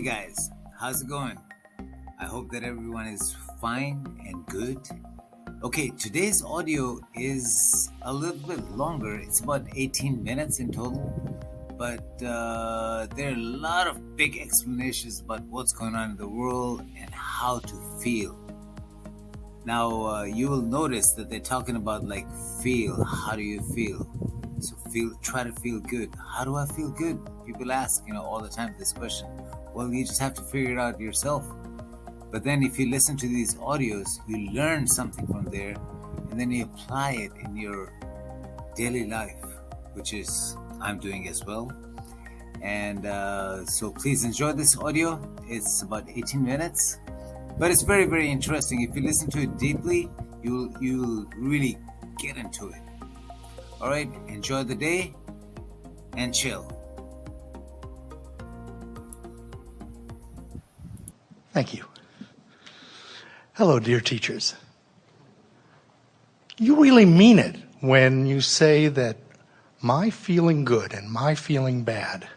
Hey guys, how's it going? I hope that everyone is fine and good. Okay, today's audio is a little bit longer. It's about 18 minutes in total, but uh, there are a lot of big explanations about what's going on in the world and how to feel. Now, uh, you will notice that they're talking about like feel. How do you feel? So feel, try to feel good. How do I feel good? People ask, you know, all the time this question. Well, you just have to figure it out yourself. But then if you listen to these audios, you learn something from there, and then you apply it in your daily life, which is I'm doing as well. And uh, so please enjoy this audio. It's about 18 minutes, but it's very, very interesting. If you listen to it deeply, you'll you'll really get into it. All right, enjoy the day and chill. Thank you. Hello, dear teachers. You really mean it when you say that my feeling good and my feeling bad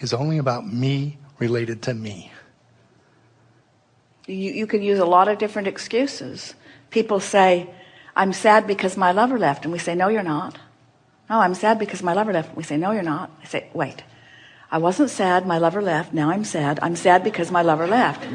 is only about me related to me. You, you can use a lot of different excuses. People say, I'm sad because my lover left. And we say, no, you're not. No, I'm sad because my lover left. We say, no, you're not. I say, wait, I wasn't sad. My lover left. Now I'm sad. I'm sad because my lover left.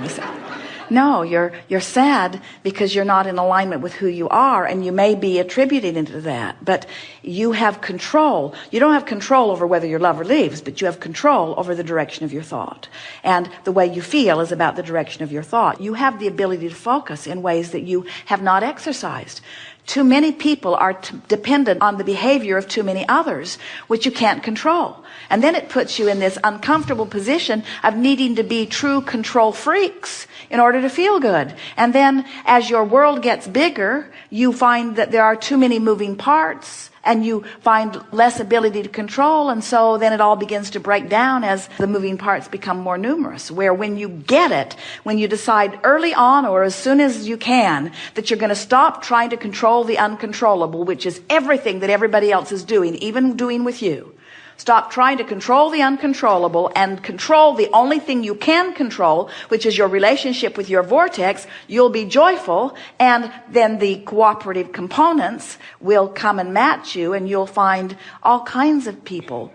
No, you're, you're sad because you're not in alignment with who you are and you may be attributing into that, but you have control. You don't have control over whether your lover leaves, but you have control over the direction of your thought. And the way you feel is about the direction of your thought. You have the ability to focus in ways that you have not exercised. Too many people are dependent on the behavior of too many others, which you can't control. And then it puts you in this uncomfortable position of needing to be true control freaks in order to feel good. And then as your world gets bigger, you find that there are too many moving parts and you find less ability to control. And so then it all begins to break down as the moving parts become more numerous, where when you get it, when you decide early on or as soon as you can that you're going to stop trying to control the uncontrollable, which is everything that everybody else is doing, even doing with you, Stop trying to control the uncontrollable and control the only thing you can control, which is your relationship with your vortex. You'll be joyful and then the cooperative components will come and match you and you'll find all kinds of people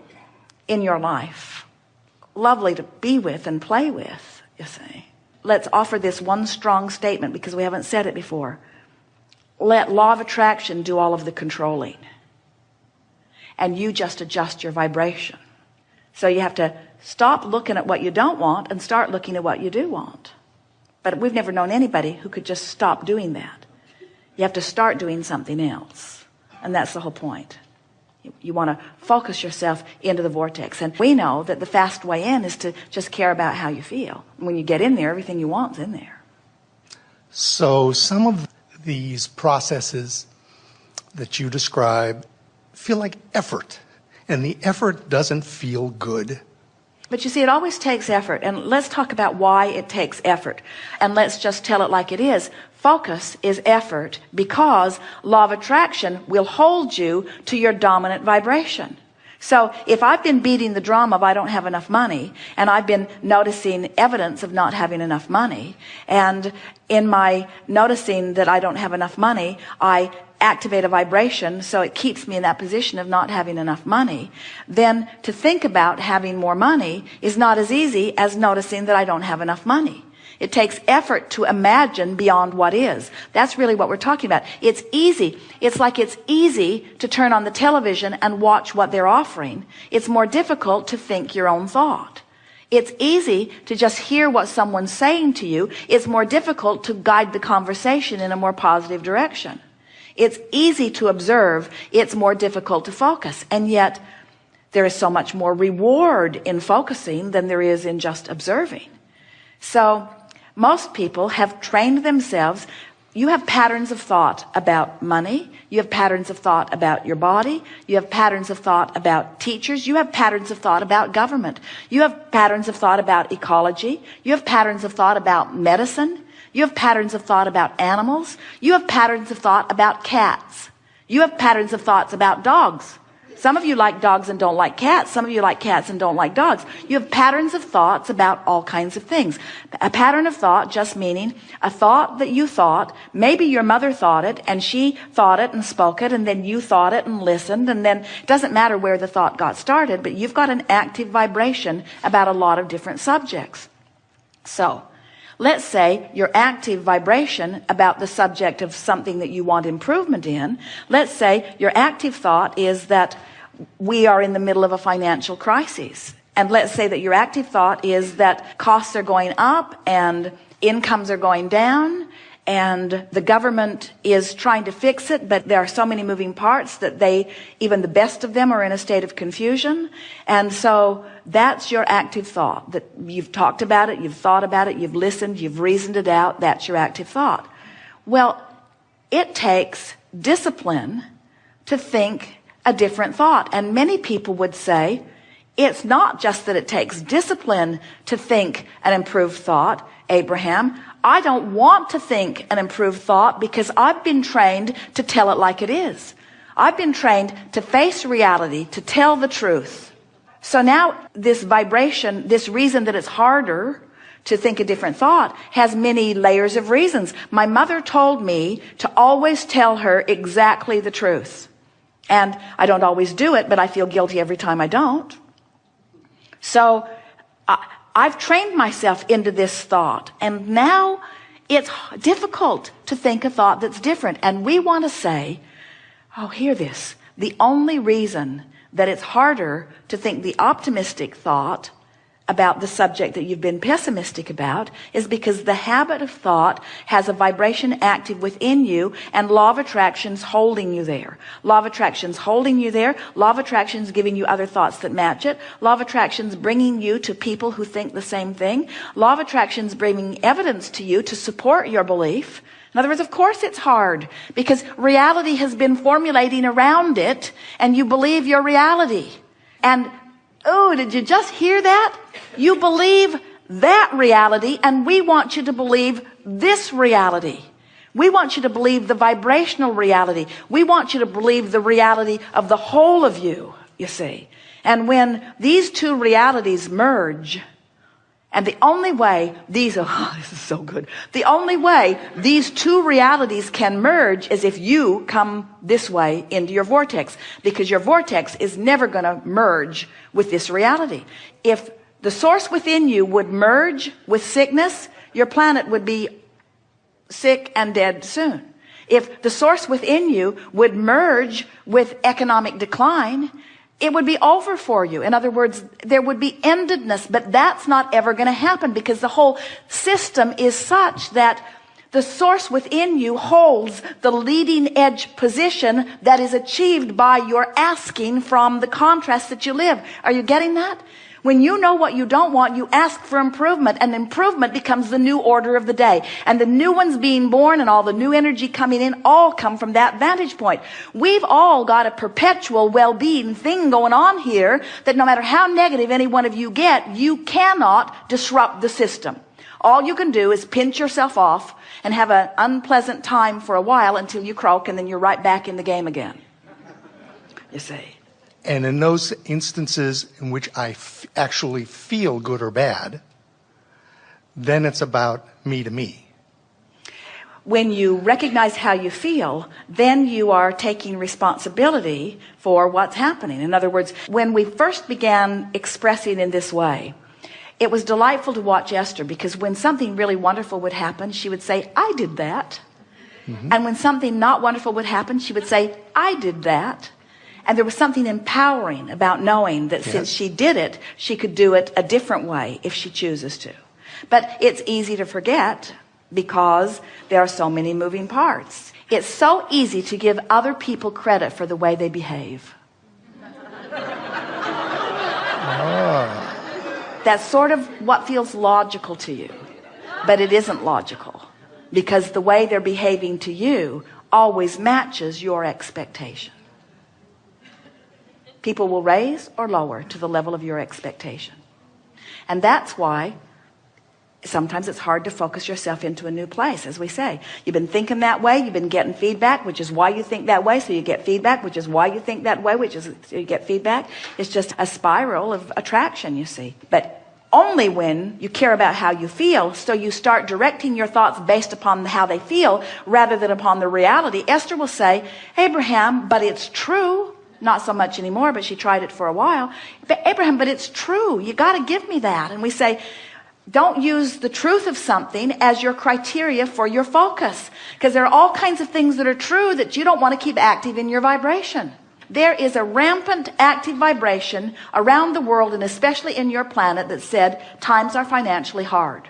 in your life. Lovely to be with and play with, you see. Let's offer this one strong statement because we haven't said it before. Let law of attraction do all of the controlling and you just adjust your vibration. So you have to stop looking at what you don't want and start looking at what you do want. But we've never known anybody who could just stop doing that. You have to start doing something else. And that's the whole point. You, want to focus yourself into the vortex. And we know that the fast way in is to just care about how you feel. When you get in there, everything you want is in there. So some of these processes that you describe feel like effort and the effort doesn't feel good. But you see, it always takes effort. And let's talk about why it takes effort. And let's just tell it like it is. Focus is effort because law of attraction will hold you to your dominant vibration. So if I've been beating the drum of I don't have enough money and I've been noticing evidence of not having enough money and in my noticing that I don't have enough money, I activate a vibration so it keeps me in that position of not having enough money then to think about having more money is not as easy as noticing that I don't have enough money. It takes effort to imagine beyond what is. That's really what we're talking about. It's easy. It's like it's easy to turn on the television and watch what they're offering. It's more difficult to think your own thought. It's easy to just hear what someone's saying to you. It's more difficult to guide the conversation in a more positive direction. It's easy to observe. It's more difficult to focus. And yet there is so much more reward in focusing than there is in just observing. So most people have trained themselves. You have patterns of thought about money. You have patterns of thought about your body. You have patterns of thought about teachers. You have patterns of thought about government. You have patterns of thought about ecology. You have patterns of thought about medicine. You have patterns of thought about animals. You have patterns of thought about cats. You have patterns of thoughts about dogs. Some of you like dogs and don't like cats. Some of you like cats and don't like dogs. You have patterns of thoughts about all kinds of things. A pattern of thought just meaning a thought that you thought, maybe your mother thought it and she thought it and spoke it and then you thought it and listened and then it doesn't matter where the thought got started, but you've got an active vibration about a lot of different subjects. So, Let's say your active vibration about the subject of something that you want improvement in. Let's say your active thought is that we are in the middle of a financial crisis. And let's say that your active thought is that costs are going up and incomes are going down and the government is trying to fix it, but there are so many moving parts that they, even the best of them are in a state of confusion. And so that's your active thought that you've talked about it, you've thought about it, you've listened, you've reasoned it out. That's your active thought. Well, it takes discipline to think a different thought. And many people would say, it's not just that it takes discipline to think an improved thought, Abraham. I don't want to think an improved thought because I've been trained to tell it like it is. I've been trained to face reality, to tell the truth. So now this vibration, this reason that it's harder to think a different thought has many layers of reasons. My mother told me to always tell her exactly the truth. And I don't always do it, but I feel guilty every time I don't. So I, I've trained myself into this thought and now it's difficult to think a thought that's different. And we want to say, oh, hear this. The only reason that it's harder to think the optimistic thought about the subject that you've been pessimistic about is because the habit of thought has a vibration active within you and law of attraction's holding you there. Law of attraction's holding you there. Law of attraction's giving you other thoughts that match it. Law of attraction's bringing you to people who think the same thing. Law of attraction's bringing evidence to you to support your belief. In other words, of course it's hard because reality has been formulating around it and you believe your reality. And Oh, did you just hear that? You believe that reality and we want you to believe this reality. We want you to believe the vibrational reality. We want you to believe the reality of the whole of you, you see. And when these two realities merge, and the only way these, oh, this is so good. The only way these two realities can merge is if you come this way into your vortex, because your vortex is never going to merge with this reality. If the source within you would merge with sickness, your planet would be sick and dead soon. If the source within you would merge with economic decline, it would be over for you. In other words, there would be endedness, but that's not ever going to happen because the whole system is such that the source within you holds the leading edge position that is achieved by your asking from the contrast that you live. Are you getting that? When you know what you don't want, you ask for improvement and improvement becomes the new order of the day. And the new ones being born and all the new energy coming in all come from that vantage point. We've all got a perpetual well-being thing going on here that no matter how negative any one of you get, you cannot disrupt the system. All you can do is pinch yourself off and have an unpleasant time for a while until you croak and then you're right back in the game again. You see. And in those instances in which I actually feel good or bad, then it's about me to me. When you recognize how you feel, then you are taking responsibility for what's happening. In other words, when we first began expressing in this way, it was delightful to watch Esther because when something really wonderful would happen, she would say, I did that. Mm -hmm. And when something not wonderful would happen, she would say, I did that. And there was something empowering about knowing that yes. since she did it, she could do it a different way if she chooses to. But it's easy to forget because there are so many moving parts. It's so easy to give other people credit for the way they behave. oh. That's sort of what feels logical to you, but it isn't logical because the way they're behaving to you always matches your expectation. People will raise or lower to the level of your expectation. And that's why sometimes it's hard to focus yourself into a new place. As we say you've been thinking that way you've been getting feedback which is why you think that way so you get feedback which is why you think that way which is so you get feedback. It's just a spiral of attraction you see. But only when you care about how you feel so you start directing your thoughts based upon how they feel rather than upon the reality. Esther will say Abraham but it's true not so much anymore but she tried it for a while. But Abraham but it's true. You got to give me that. And we say don't use the truth of something as your criteria for your focus. Because there are all kinds of things that are true that you don't want to keep active in your vibration. There is a rampant active vibration around the world and especially in your planet that said times are financially hard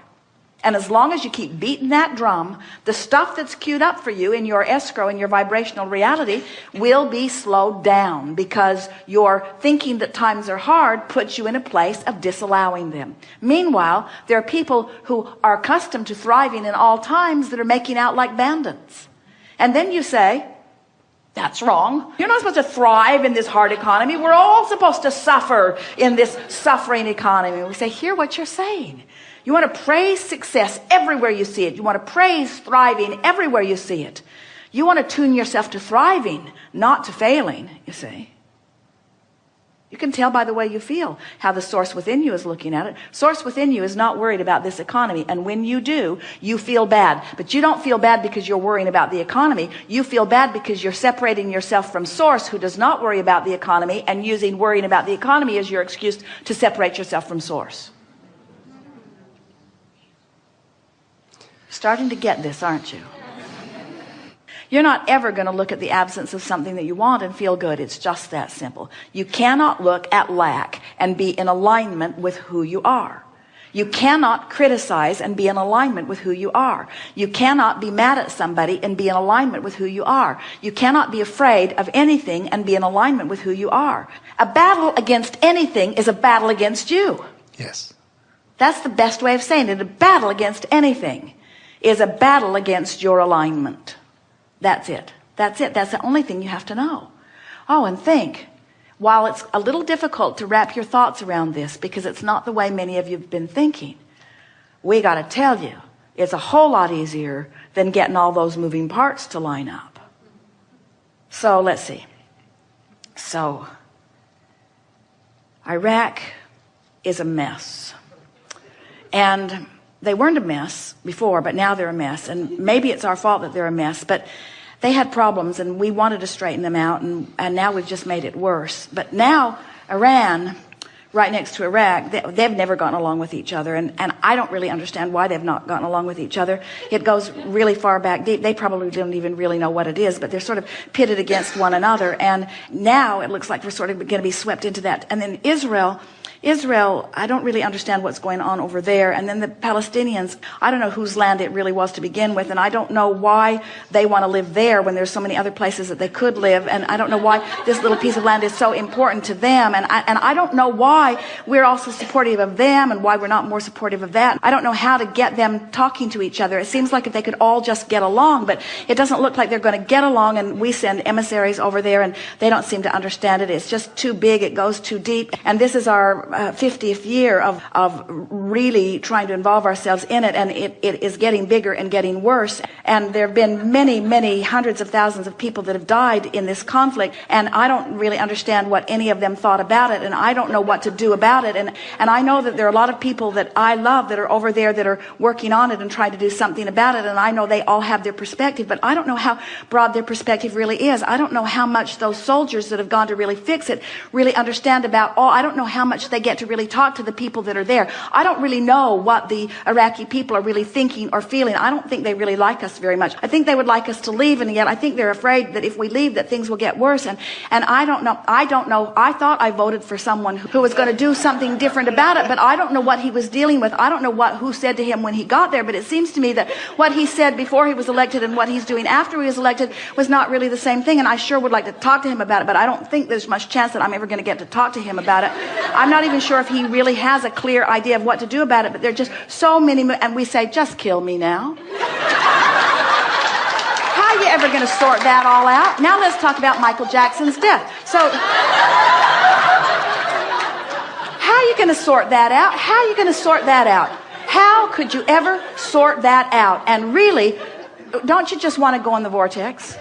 and as long as you keep beating that drum, the stuff that's queued up for you in your escrow and your vibrational reality will be slowed down because your thinking that times are hard puts you in a place of disallowing them. Meanwhile, there are people who are accustomed to thriving in all times that are making out like bandits. And then you say, that's wrong. You're not supposed to thrive in this hard economy. We're all supposed to suffer in this suffering economy. We say, hear what you're saying. You want to praise success everywhere you see it. You want to praise thriving everywhere you see it. You want to tune yourself to thriving, not to failing, you see. You can tell by the way you feel how the source within you is looking at it. Source within you is not worried about this economy. And when you do, you feel bad. But you don't feel bad because you're worrying about the economy. You feel bad because you're separating yourself from source who does not worry about the economy and using worrying about the economy as your excuse to separate yourself from source. Starting to get this, aren't you? You're not ever going to look at the absence of something that you want and feel good. It's just that simple. You cannot look at lack and be in alignment with who you are. You cannot criticize and be in alignment with who you are. You cannot be mad at somebody and be in alignment with who you are. You cannot be afraid of anything and be in alignment with who you are. A battle against anything is a battle against you. Yes. That's the best way of saying it. A battle against anything is a battle against your alignment. That's it. That's it. That's the only thing you have to know. Oh, and think, while it's a little difficult to wrap your thoughts around this because it's not the way many of you have been thinking, we got to tell you, it's a whole lot easier than getting all those moving parts to line up. So let's see. So Iraq is a mess. And they weren't a mess before, but now they're a mess. And maybe it's our fault that they're a mess, but they had problems and we wanted to straighten them out. And, and now we've just made it worse. But now Iran, right next to Iraq, they, they've never gotten along with each other. And, and I don't really understand why they've not gotten along with each other. It goes really far back deep. They probably don't even really know what it is, but they're sort of pitted against one another. And now it looks like we're sort of going to be swept into that. And then Israel, Israel, I don't really understand what's going on over there. And then the Palestinians, I don't know whose land it really was to begin with. And I don't know why they want to live there when there's so many other places that they could live. And I don't know why this little piece of land is so important to them. And I, and I don't know why we're also supportive of them and why we're not more supportive of that. I don't know how to get them talking to each other. It seems like if they could all just get along, but it doesn't look like they're going to get along. And we send emissaries over there and they don't seem to understand it. It's just too big. It goes too deep. And this is our uh, 50th year of, of really trying to involve ourselves in it. And it, it is getting bigger and getting worse. And there have been many, many hundreds of thousands of people that have died in this conflict. And I don't really understand what any of them thought about it. And I don't know what to do about it. And, and I know that there are a lot of people that I love that are over there that are working on it and trying to do something about it. And I know they all have their perspective, but I don't know how broad their perspective really is. I don't know how much those soldiers that have gone to really fix it really understand about all. I don't know how much they get to really really talk to the people that are there. I don't really know what the Iraqi people are really thinking or feeling. I don't think they really like us very much. I think they would like us to leave and yet I think they're afraid that if we leave that things will get worse and and I don't know I don't know I thought I voted for someone who was going to do something different about it but I don't know what he was dealing with. I don't know what who said to him when he got there but it seems to me that what he said before he was elected and what he's doing after he was elected was not really the same thing and I sure would like to talk to him about it but I don't think there's much chance that I'm ever going to get to talk to him about it. I'm not even sure if he really has a clear idea of what to do about it, but there are just so many, and we say, just kill me now. How are you ever going to sort that all out? Now let's talk about Michael Jackson's death. So, how are you going to sort that out? How are you going to sort that out? How could you ever sort that out? And really, don't you just want to go in the vortex?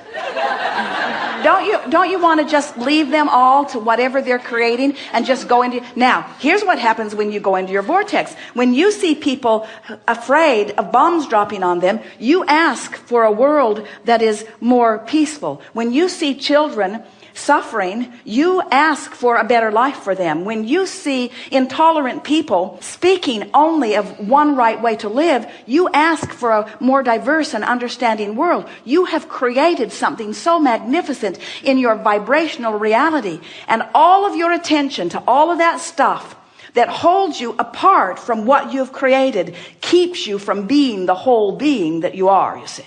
Don't you don't you want to just leave them all to whatever they're creating and just go into now here's what happens when you go into your vortex when you see people afraid of bombs dropping on them you ask for a world that is more peaceful when you see children suffering, you ask for a better life for them. When you see intolerant people speaking only of one right way to live, you ask for a more diverse and understanding world. You have created something so magnificent in your vibrational reality and all of your attention to all of that stuff that holds you apart from what you've created keeps you from being the whole being that you are, you see.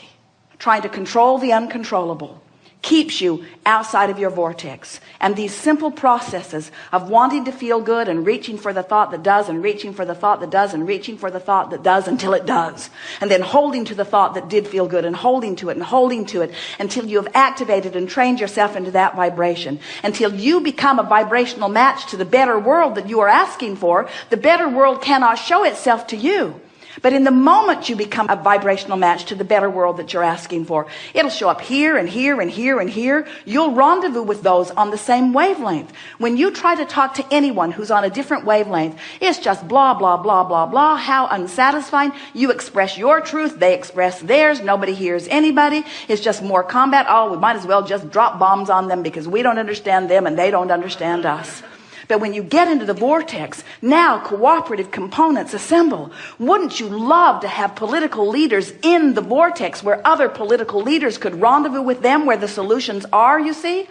Trying to control the uncontrollable keeps you outside of your vortex. And these simple processes of wanting to feel good and reaching for the thought that does and reaching for the thought that does and reaching for the thought that does until it does. And then holding to the thought that did feel good and holding to it and holding to it until you have activated and trained yourself into that vibration. Until you become a vibrational match to the better world that you are asking for, the better world cannot show itself to you. But in the moment you become a vibrational match to the better world that you're asking for, it'll show up here and here and here and here. You'll rendezvous with those on the same wavelength. When you try to talk to anyone who's on a different wavelength, it's just blah, blah, blah, blah, blah. How unsatisfying. You express your truth. They express theirs. Nobody hears anybody. It's just more combat. Oh, we might as well just drop bombs on them because we don't understand them and they don't understand us. But when you get into the vortex, now cooperative components assemble. Wouldn't you love to have political leaders in the vortex where other political leaders could rendezvous with them where the solutions are, you see?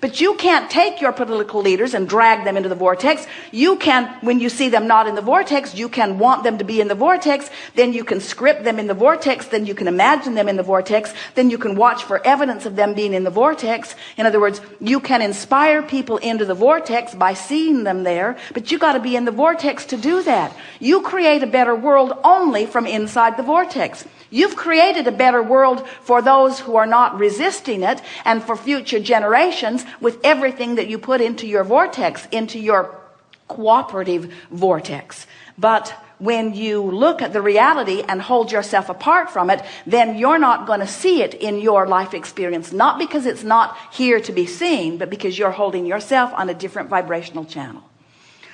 But you can't take your political leaders and drag them into the vortex. You can, when you see them not in the vortex, you can want them to be in the vortex. Then you can script them in the vortex. Then you can imagine them in the vortex. Then you can watch for evidence of them being in the vortex. In other words, you can inspire people into the vortex by seeing them there, but you got to be in the vortex to do that. You create a better world only from inside the vortex. You've created a better world for those who are not resisting it and for future generations with everything that you put into your vortex, into your cooperative vortex. But when you look at the reality and hold yourself apart from it, then you're not going to see it in your life experience. Not because it's not here to be seen, but because you're holding yourself on a different vibrational channel.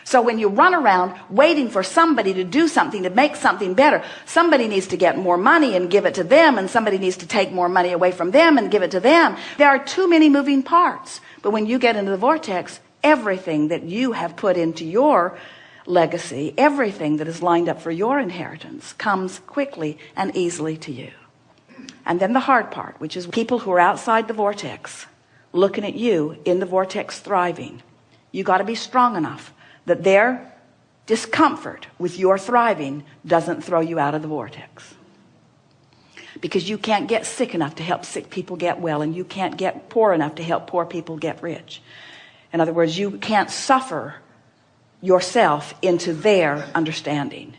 So when you run around waiting for somebody to do something to make something better, somebody needs to get more money and give it to them, and somebody needs to take more money away from them and give it to them. There are too many moving parts. But when you get into the vortex, everything that you have put into your legacy, everything that is lined up for your inheritance comes quickly and easily to you. And then the hard part, which is people who are outside the vortex, looking at you in the vortex thriving. You got to be strong enough that their discomfort with your thriving doesn't throw you out of the vortex. Because you can't get sick enough to help sick people get well and you can't get poor enough to help poor people get rich. In other words you can't suffer yourself into their understanding.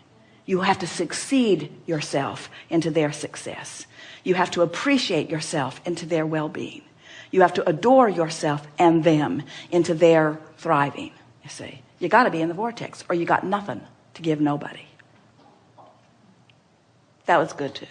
You have to succeed yourself into their success. You have to appreciate yourself into their well-being. You have to adore yourself and them into their thriving you see you got to be in the vortex or you got nothing to give nobody. That was good too.